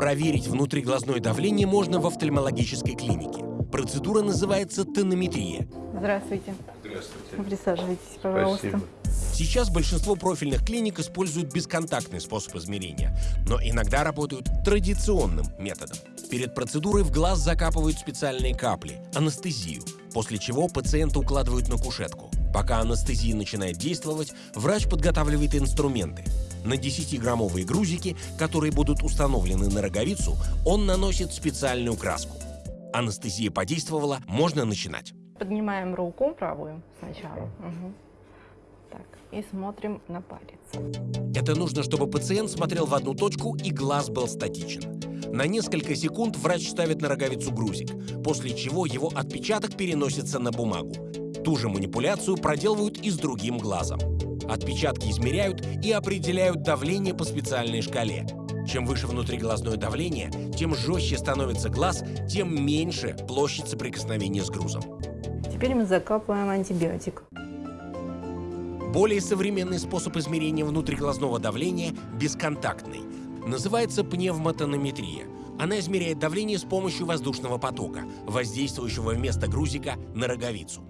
Проверить внутриглазное давление можно в офтальмологической клинике. Процедура называется тонометрия. Здравствуйте. Здравствуйте. Присаживайтесь, пожалуйста. Спасибо. Сейчас большинство профильных клиник используют бесконтактный способ измерения, но иногда работают традиционным методом. Перед процедурой в глаз закапывают специальные капли, анестезию, после чего пациента укладывают на кушетку. Пока анестезия начинает действовать, врач подготавливает инструменты. На 10-граммовые грузики, которые будут установлены на роговицу, он наносит специальную краску. Анестезия подействовала, можно начинать. Поднимаем руку правую сначала. Мгм. Так, и смотрим на палец. Это нужно, чтобы пациент смотрел в одну точку и глаз был статичен. На несколько секунд врач ставит на роговицу грузик, после чего его отпечаток переносится на бумагу. Ту же манипуляцию проделывают и с другим глазом. Отпечатки измеряют и определяют давление по специальной шкале. Чем выше внутриглазное давление, тем жестче становится глаз, тем меньше площадь соприкосновения с грузом. Теперь мы закапываем антибиотик. Более современный способ измерения внутриглазного давления – бесконтактный. Называется пневмотонометрия. Она измеряет давление с помощью воздушного потока, воздействующего вместо грузика на роговицу.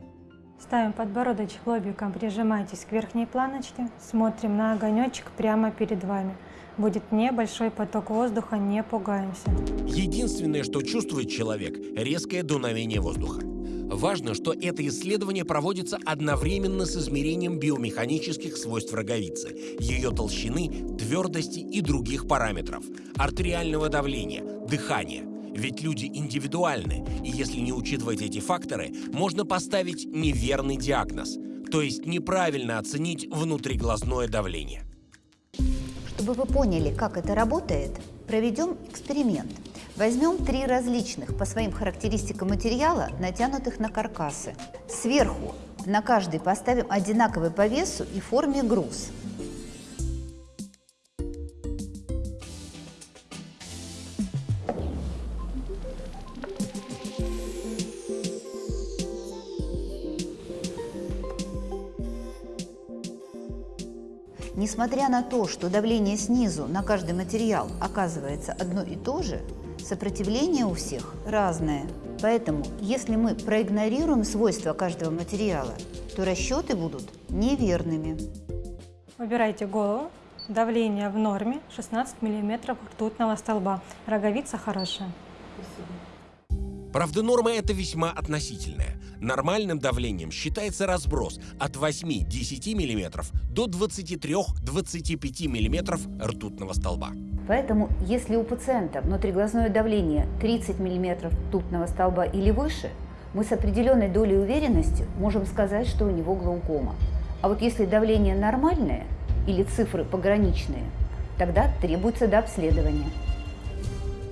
Ставим подбородочек лобиком, прижимайтесь к верхней планочке, смотрим на огонечек прямо перед вами. Будет небольшой поток воздуха, не пугаемся. Единственное, что чувствует человек – резкое дуновение воздуха. Важно, что это исследование проводится одновременно с измерением биомеханических свойств роговицы, ее толщины, твердости и других параметров, артериального давления, дыхания. Ведь люди индивидуальны, и если не учитывать эти факторы, можно поставить неверный диагноз, то есть неправильно оценить внутриглазное давление. Чтобы вы поняли, как это работает, проведем эксперимент. Возьмем три различных по своим характеристикам материала, натянутых на каркасы. Сверху на каждый поставим одинаковый по весу и форме груз. Несмотря на то, что давление снизу на каждый материал оказывается одно и то же, сопротивление у всех разное. Поэтому, если мы проигнорируем свойства каждого материала, то расчеты будут неверными. Убирайте голову. Давление в норме 16 мм ртутного столба. Роговица хорошая. Правда, норма это весьма относительная. Нормальным давлением считается разброс от 8-10 мм до 23-25 мм ртутного столба. Поэтому, если у пациента внутриглазное давление 30 мм ртутного столба или выше, мы с определенной долей уверенности можем сказать, что у него глаукома. А вот если давление нормальное или цифры пограничные, тогда требуется дообследование.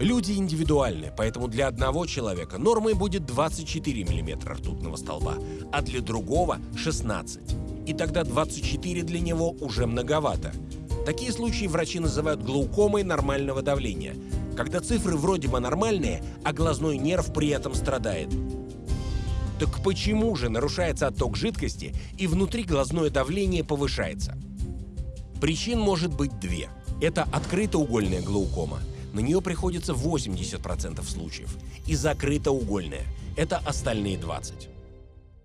Люди индивидуальны, поэтому для одного человека нормой будет 24 мм ртутного столба, а для другого – 16. И тогда 24 для него уже многовато. Такие случаи врачи называют глаукомой нормального давления, когда цифры вроде бы нормальные, а глазной нерв при этом страдает. Так почему же нарушается отток жидкости и внутри глазное давление повышается? Причин может быть две. Это открытоугольная глаукома. На нее приходится 80% случаев. И закрытоугольная. Это остальные 20%.